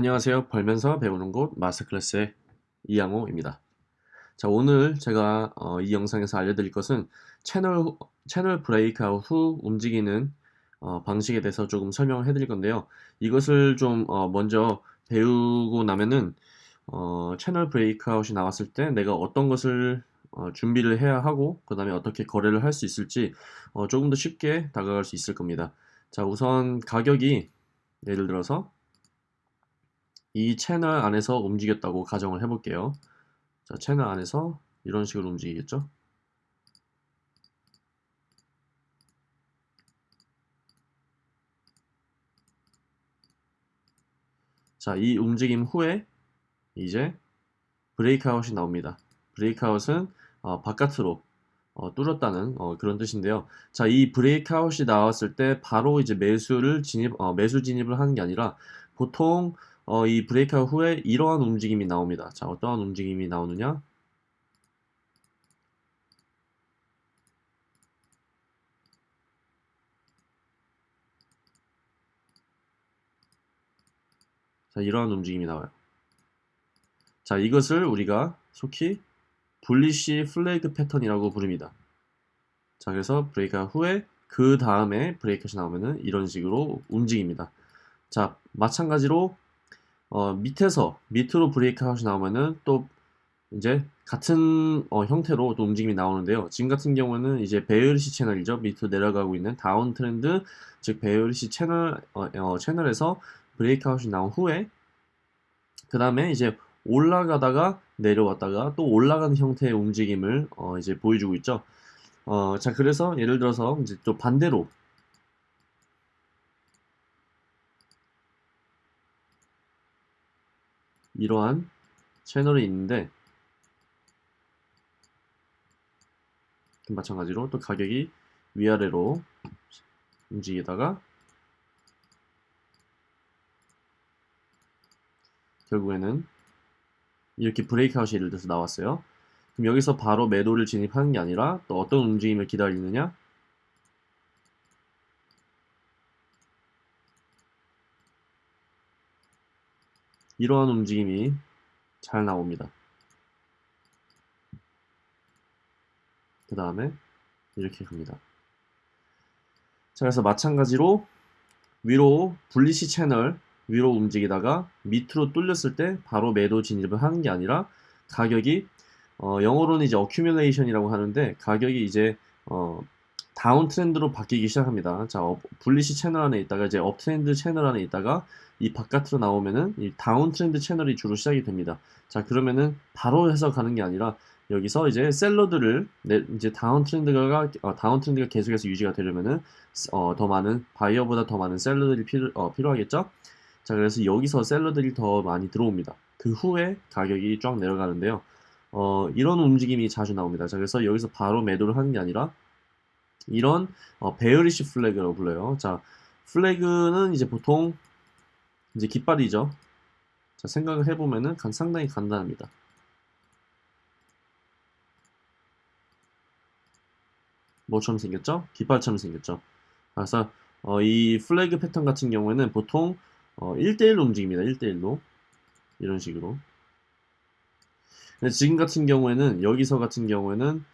안녕하세요. 벌면서 배우는 곳 마스터클래스의 이양호입니다. 자, 오늘 제가 어, 이 영상에서 알려드릴 것은 채널, 채널 브레이크아웃 후 움직이는 어, 방식에 대해서 조금 설명을 해드릴 건데요. 이것을 좀 어, 먼저 배우고 나면은 어, 채널 브레이크아웃이 나왔을 때 내가 어떤 것을 어, 준비를 해야 하고 그 다음에 어떻게 거래를 할 수 있을지 어, 조금 더 쉽게 다가갈 수 있을 겁니다. 자, 우선 가격이 예를 들어서 이 채널 안에서 움직였다고 가정을 해볼게요. 자, 채널 안에서 이런 식으로 움직이겠죠? 자, 이 움직임 후에 이제 브레이크아웃이 나옵니다. 브레이크아웃은 어, 바깥으로 어, 뚫었다는 어, 그런 뜻인데요. 자, 이 브레이크아웃이 나왔을 때 바로 이제 매수를 진입, 어, 매수 진입을 하는 게 아니라 보통 어, 이 브레이크아웃 후에 이러한 움직임이 나옵니다. 자, 어떠한 움직임이 나오느냐? 자, 이러한 움직임이 나와요. 자, 이것을 우리가 흔히 bullish flag 패턴이라고 부릅니다. 자, 그래서 breakout 후에 그 다음에 breakout이 나오면은 이런 식으로 움직입니다. 자, 마찬가지로 어, 밑에서 밑으로 breakout이 나오면은 또 이제 같은 어, 형태로 또 움직임이 나오는데요. 지금 같은 경우는 이제 bearish 채널이죠. 밑으로 내려가고 있는 down trend, 즉 bearish 채널 어, 어, 채널에서 브레이크 아웃이 나온 후에 그 다음에 이제 올라가다가 내려왔다가 또 올라가는 형태의 움직임을 어, 이제 보여주고 있죠. 어, 자 그래서 예를 들어서 이제 또 반대로 이러한 채널이 있는데 마찬가지로 또 가격이 위아래로 움직이다가 결국에는 이렇게 브레이크아웃이 예를 들어서 나왔어요. 그럼 여기서 바로 매도를 진입하는 게 아니라 또 어떤 움직임을 기다리느냐? 이러한 움직임이 잘 나옵니다. 그 다음에 이렇게 갑니다. 자, 그래서 마찬가지로 위로 bullish 채널 위로 움직이다가 밑으로 뚫렸을 때 바로 매도 진입을 하는 게 아니라 가격이 어, 영어로는 이제 accumulation이라고 하는데 가격이 이제 어, down trend로 바뀌기 시작합니다. 자, up, bullish 채널 안에 있다가 이제 up trend 채널 안에 있다가 이 바깥으로 나오면은 이 down trend 채널이 주로 시작이 됩니다. 자, 그러면은 바로 해서 가는 게 아니라 여기서 이제 seller들을 이제 down trend가 어, down trend가 계속해서 유지가 되려면은 어, 더 많은 바이어보다 더 많은 seller들이 필요 어, 필요하겠죠. 자, 그래서 여기서 seller들이 더 많이 들어옵니다. 그 후에 가격이 쫙 내려가는데요. 어, 이런 움직임이 자주 나옵니다. 자, 그래서 여기서 바로 매도를 하는 게 아니라 이런 어, bearish flag라고 불러요. 자, flag는 이제 보통 이제 깃발이죠. 자, 생각을 해보면은 상당히 간단합니다. 뭐처럼 생겼죠? 깃발처럼 생겼죠. 그래서 어, 이 플래그 패턴 같은 경우에는 보통 어, 1대1로 움직입니다. 1대1로 이런 식으로 지금 같은 경우에는 여기서 같은 경우에는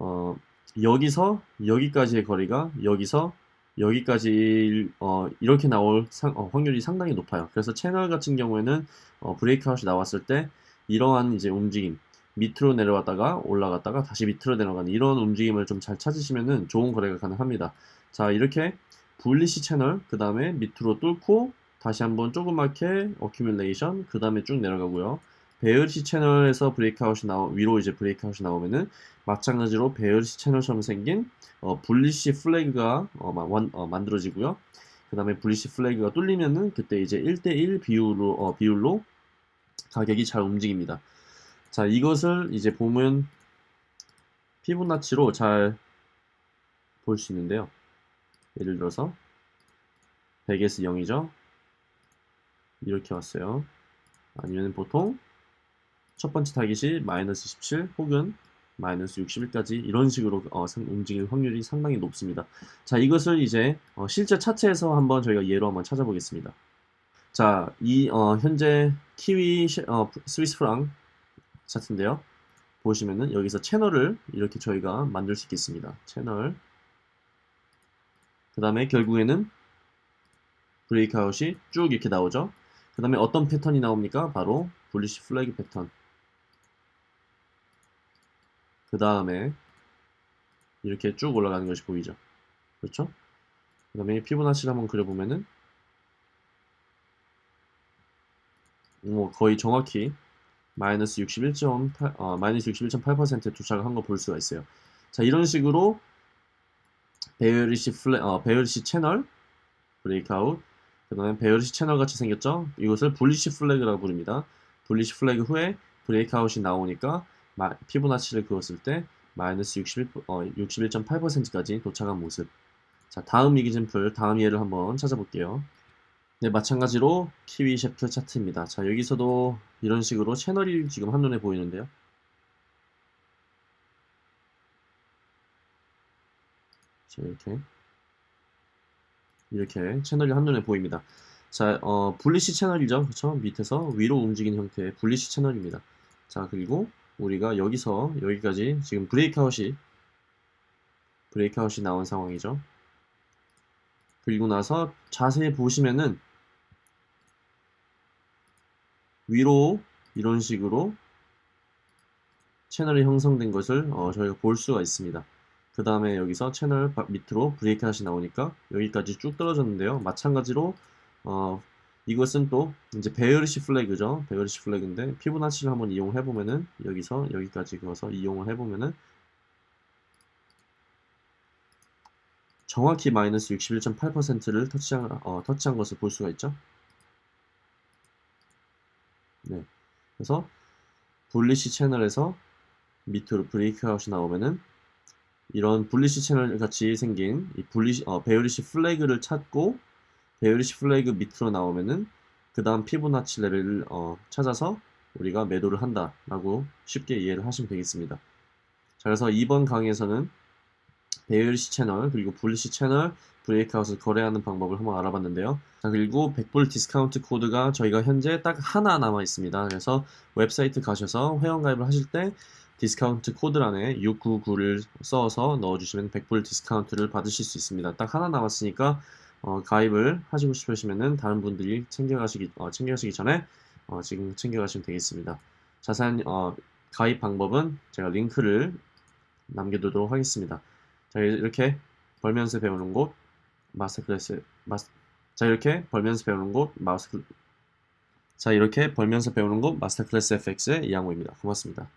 어, 여기서 여기까지의 거리가 여기서 여기까지 어, 이렇게 나올 상, 어, 확률이 상당히 높아요. 그래서 채널 같은 경우에는 어, breakout이 나왔을 때 이러한 이제 움직임 밑으로 내려왔다가 올라갔다가 다시 밑으로 내려가는 이런 움직임을 좀 잘 찾으시면은 좋은 거래가 가능합니다. 자 이렇게 bullish 채널 그 다음에 밑으로 뚫고 다시 한번 조그맣게 accumulation 그 다음에 쭉 내려가고요. bearish 채널에서 breakout이 나오 위로 이제 breakout이 나오면은 마찬가지로 bearish 채널처럼 생긴 어, bullish flag가 어, 만, 어, 만들어지고요. 그 다음에 bullish flag가 뚫리면은 그때 이제 1대1 비율로 어, 비율로 가격이 잘 움직입니다. 자 이것을 이제 보면 피보나치로 잘 볼 수 있는데요. 예를 들어서 100에서 0이죠. 이렇게 왔어요. 아니면 보통 첫 번째 타깃이 마이너스 17 혹은 마이너스 61까지 이런 식으로 어, 움직일 확률이 상당히 높습니다. 자 이것을 이제 어, 실제 차트에서 한번 저희가 예로 한번 찾아보겠습니다. 자, 이 어, 현재 키위 시- 어, 스위스 프랑 차트인데요. 보시면은 여기서 채널을 이렇게 저희가 만들 수 있겠습니다. 채널. 그 다음에 결국에는 브레이크아웃이 쭉 이렇게 나오죠. 그 다음에 어떤 패턴이 나옵니까? 바로 불리시 플래그 패턴. 그 다음에 이렇게 쭉 올라가는 것이 보이죠. 그렇죠? 그 다음에 피보나치를 한번 그려보면은 뭐 거의 정확히 마이너스 61.8, 어, 마이너스 61.8%에 도착을 한거 볼 수가 있어요. 자, 이런 식으로 bearish fla, 어, bearish 채널 breakout 그 다음에 bearish 채널 같이 생겼죠? 이것을 bullish flag라고 부릅니다. bullish flag 후에 breakout이 나오니까 마, 피보나치를 그었을 때 마이너스 61, 어, 61.8%까지 도착한 모습. 자, 다음 example, 다음 예를 한번 찾아볼게요. 네, 마찬가지로 키위 셰프 차트입니다. 자, 여기서도 이런 식으로 채널이 지금 한눈에 보이는데요. 자, 이렇게. 이렇게 채널이 한눈에 보입니다. 자, 어, 분리시 채널이죠. 그렇죠? 밑에서 위로 움직이는 형태의 분리시 채널입니다. 자, 그리고 우리가 여기서 여기까지 지금 브레이크아웃이 브레이크아웃이 나온 상황이죠. 그리고 나서 자세히 보시면은 위로 이런 식으로 채널이 형성된 것을 어, 저희가 볼 수가 있습니다. 그 다음에 여기서 채널 바- 밑으로 breakout이 나오니까 여기까지 쭉 떨어졌는데요. 마찬가지로 어, 이것은 또 이제 bearish flag죠. bearish flag인데 피보나치를 한번 이용해 보면은 여기서 여기까지 그어서 이용을 해 보면은 정확히 마이너스 61.8%를 터치한, 어, 터치한 것을 볼 수가 있죠. 네. 그래서 bullish 채널에서 밑으로 breakout이 나오면은 이런 bullish 채널 같이 생긴 이 bullish 어, bearish flag를 찾고 bearish flag 밑으로 나오면은 그 다음 피보나치 레벨을 어, 찾아서 우리가 매도를 한다 라고 쉽게 이해를 하시면 되겠습니다. 자, 그래서 이번 강의에서는 bearish 채널 그리고 bullish 채널 breakout을 거래하는 방법을 한번 알아봤는데요. 자, 그리고 100불 디스카운트 코드가 저희가 현재 딱 하나 남아 있습니다. 그래서 웹사이트 가셔서 회원가입을 하실 때 디스카운트 코드란에 699를 써서 넣어주시면 100불 디스카운트를 받으실 수 있습니다. 딱 하나 남았으니까 어, 가입을 하시고 싶으시면은 다른 분들이 챙겨가시기 어, 챙겨가시기 전에 어, 지금 챙겨가시면 되겠습니다. 자세한 어, 가입 방법은 제가 링크를 남겨두도록 하겠습니다. 자 이렇게 벌면서 배우는 곳 마스터 클래스 마스 자 이렇게 벌면서 배우는 곳 마스터 자 이렇게 벌면서 배우는 곳 마스터 클래스 FX의 이양호입니다. 고맙습니다.